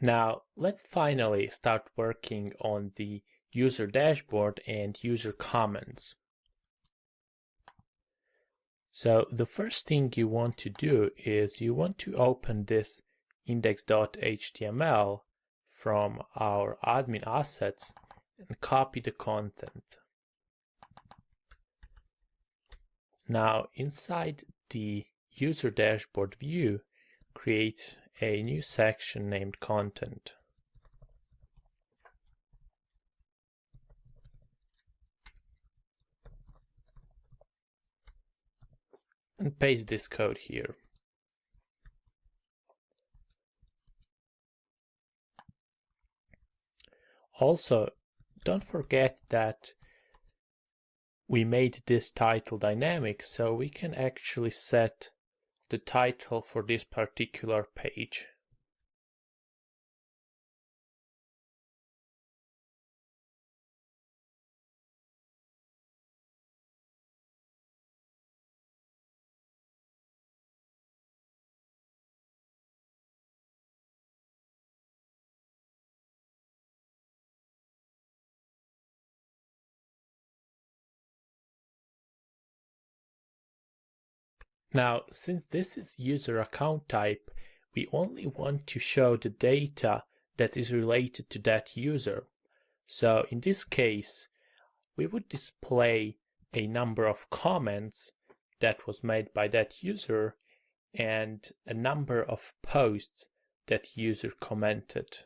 Now let's finally start working on the user dashboard and user comments. So the first thing you want to do is you want to open this index.html from our admin assets and copy the content. Now inside the user dashboard view, create a new section named content. And paste this code here. Also, don't forget that we made this title dynamic, so we can actually set the title for this particular page. Now, since this is user account type, we only want to show the data that is related to that user. So in this case, we would display a number of comments that was made by that user and a number of posts that user commented.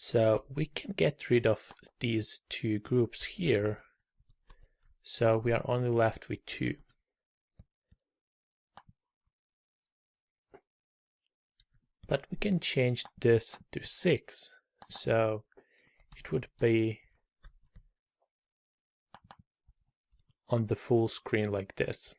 So we can get rid of these two groups here. So we are only left with two. But we can change this to six. So it would be on the full screen like this.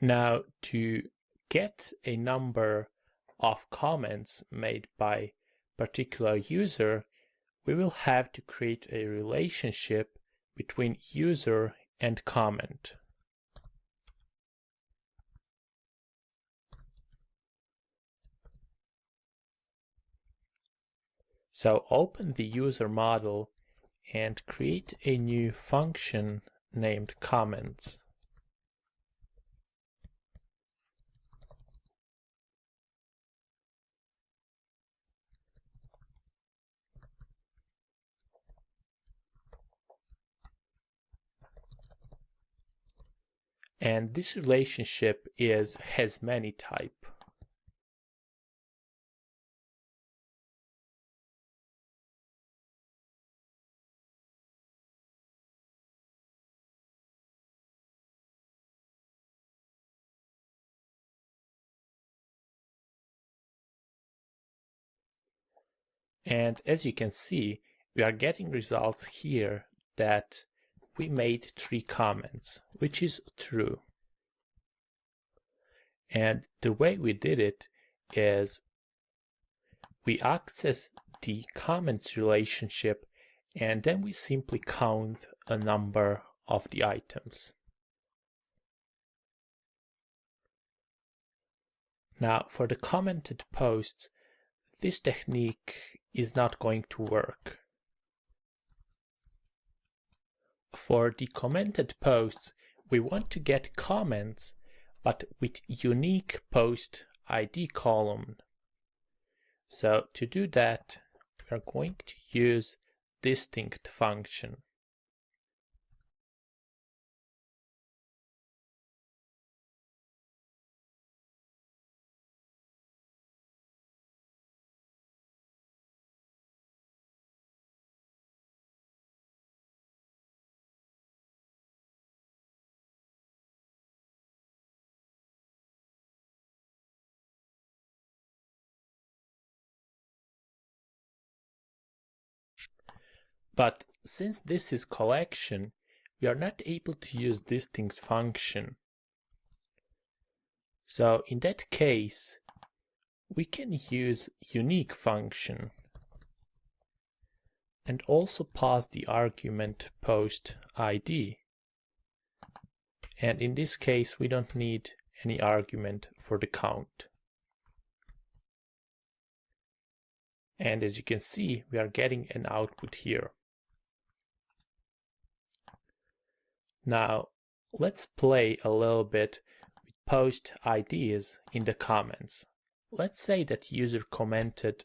Now to get a number of comments made by particular user, we will have to create a relationship between user and comment. So open the user model and create a new function named comments. And this relationship is has many type. And as you can see, we are getting results here that we made three comments, which is true. And the way we did it is we access the comments relationship and then we simply count a number of the items. Now for the commented posts, this technique is not going to work. For the commented posts, we want to get comments, but with unique post ID column So to do that, we are going to use distinct function. But since this is collection, we are not able to use distinct function. So in that case, we can use unique function and also pass the argument post id. And in this case, we don't need any argument for the count. And as you can see, we are getting an output here. Now, let's play a little bit with post IDs in the comments. Let's say that user commented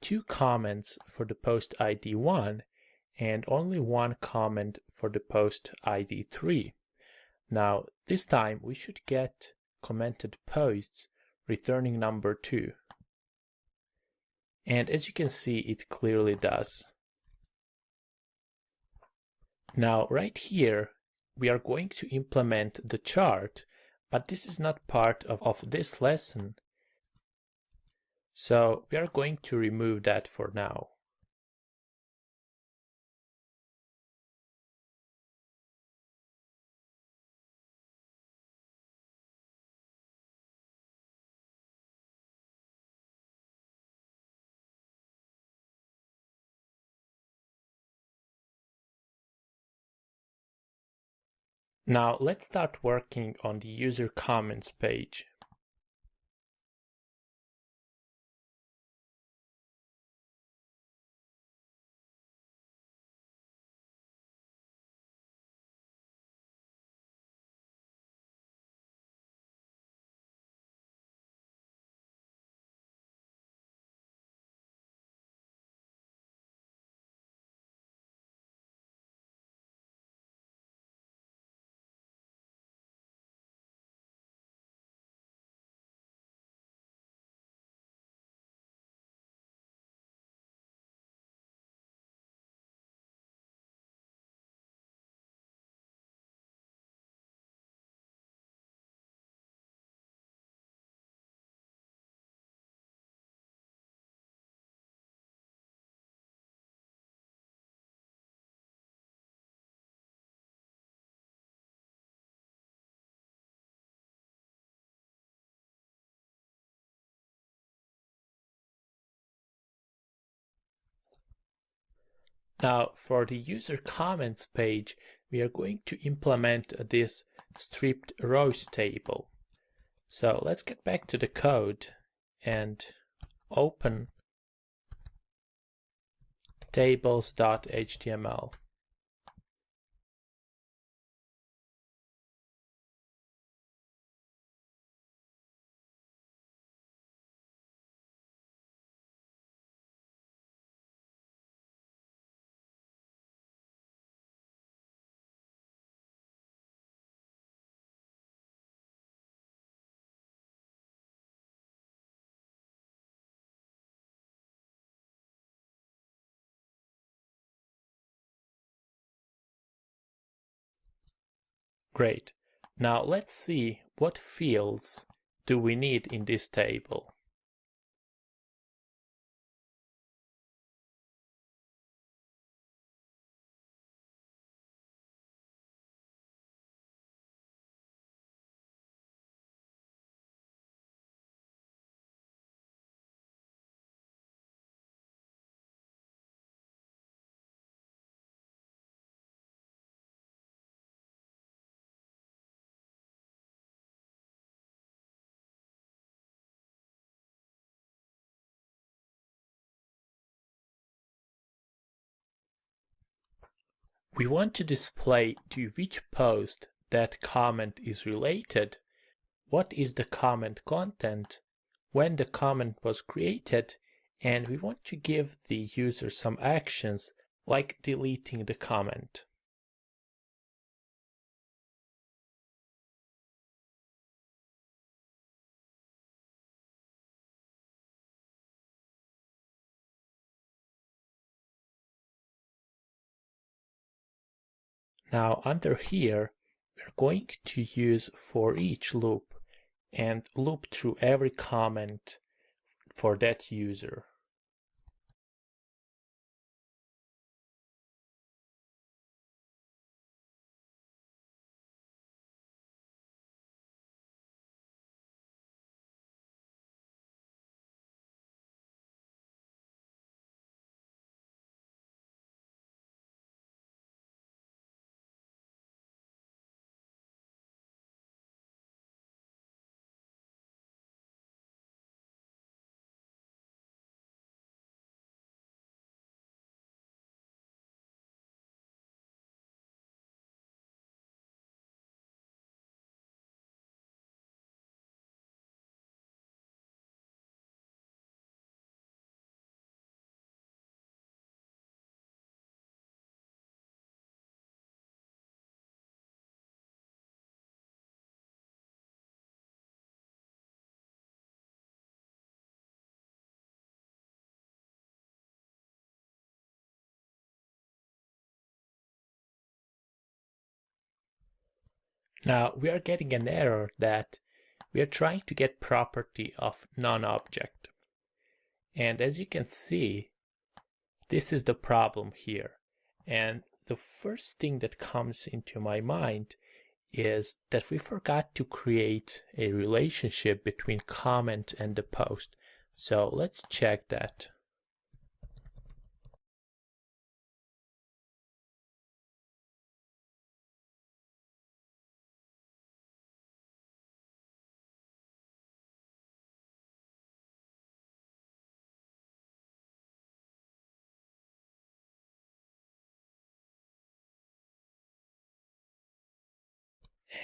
two comments for the post ID 1 and only one comment for the post ID 3. Now, this time we should get commented posts returning number 2. And as you can see, it clearly does. Now, right here, we are going to implement the chart, but this is not part of, of this lesson. So we are going to remove that for now. Now let's start working on the user comments page. Now for the user comments page, we are going to implement this stripped rows table. So let's get back to the code and open tables.html. Great. Now let's see what fields do we need in this table. We want to display to which post that comment is related, what is the comment content, when the comment was created, and we want to give the user some actions like deleting the comment. Now under here, we're going to use for each loop and loop through every comment for that user. Now we are getting an error that we are trying to get property of non-object. And as you can see, this is the problem here. And the first thing that comes into my mind is that we forgot to create a relationship between comment and the post. So let's check that.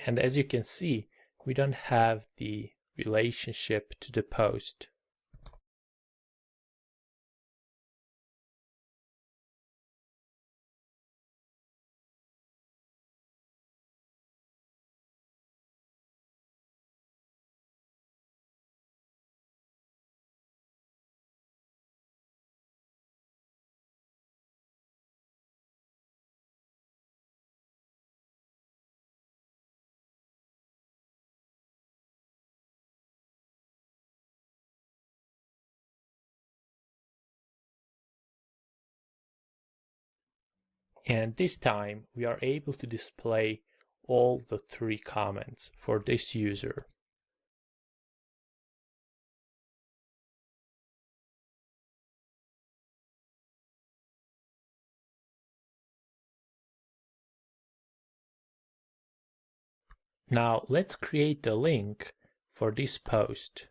And as you can see, we don't have the relationship to the post. And this time we are able to display all the three comments for this user. Now let's create the link for this post.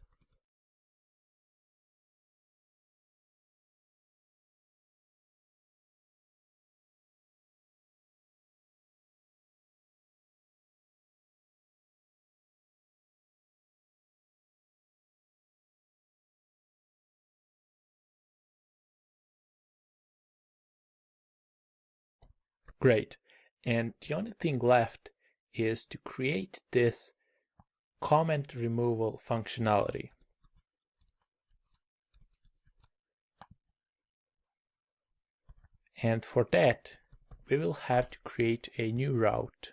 Great. And the only thing left is to create this comment removal functionality. And for that, we will have to create a new route.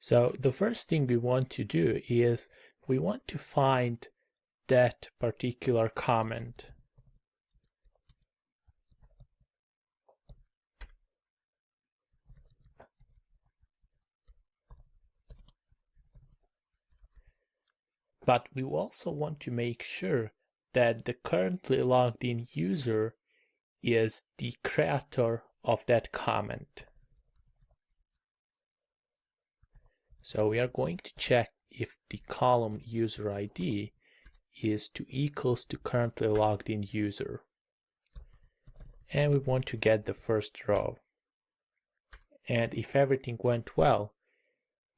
So the first thing we want to do is we want to find that particular comment. But we also want to make sure that the currently logged in user is the creator of that comment. So we are going to check if the column user ID is to equals to currently logged in user. And we want to get the first row. And if everything went well,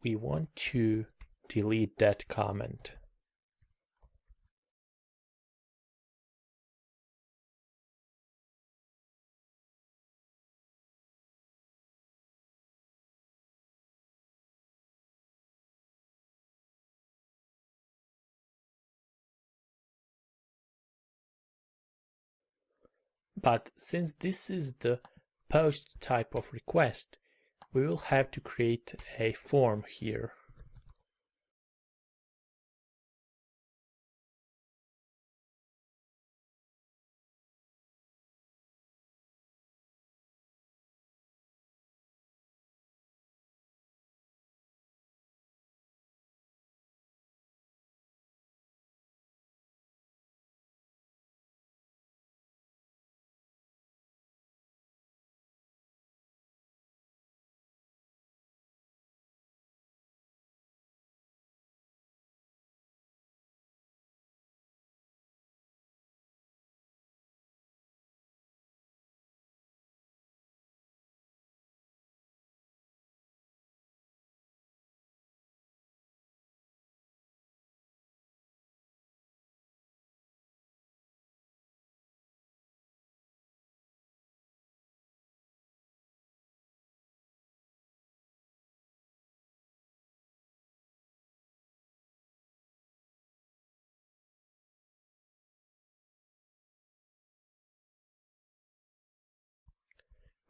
we want to delete that comment. But since this is the post type of request, we will have to create a form here.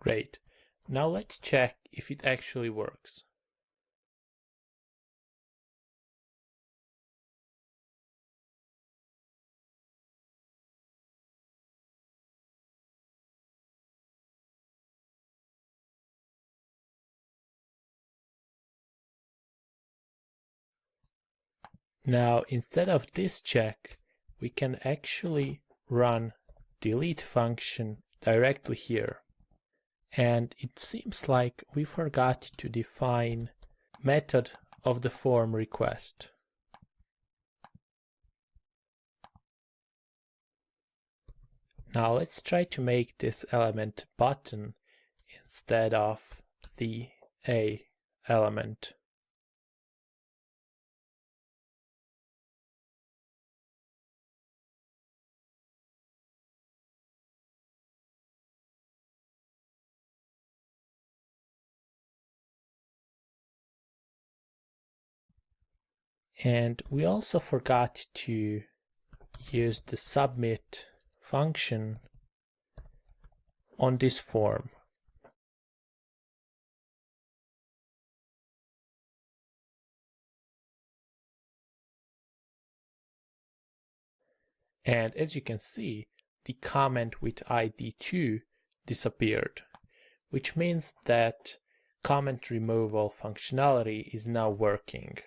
Great. Now let's check if it actually works. Now, instead of this check, we can actually run delete function directly here. And it seems like we forgot to define method of the form request. Now let's try to make this element button instead of the A element. And we also forgot to use the submit function on this form. And as you can see, the comment with ID2 disappeared, which means that comment removal functionality is now working.